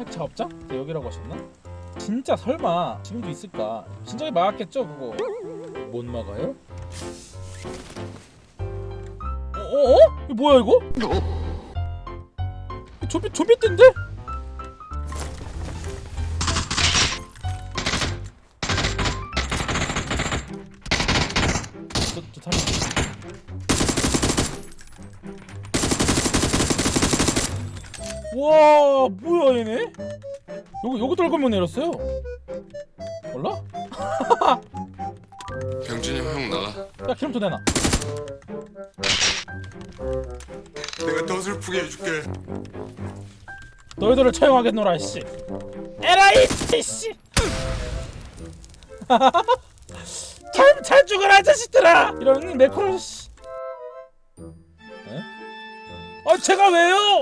핵 작업장? 네, 여기라고 하셨나? 진짜 설마 지금도 있을까? 진작에 막았겠죠 그거 못 막아요? 어 어 어? 이거 뭐야 이거? 좀비 좀비 뜬데? 와 뭐야 얘네? 요거 요거 떨구면 내렸어요. 몰라? 병준이 형 나가 야 기름도 내놔. 내가 더 슬프게 해줄게 너희들을 처형하겠노라 씨. 에라이 씨. 잘 잘 죽어라 자식들아. 이런 씨. 에? 아 제가 왜요?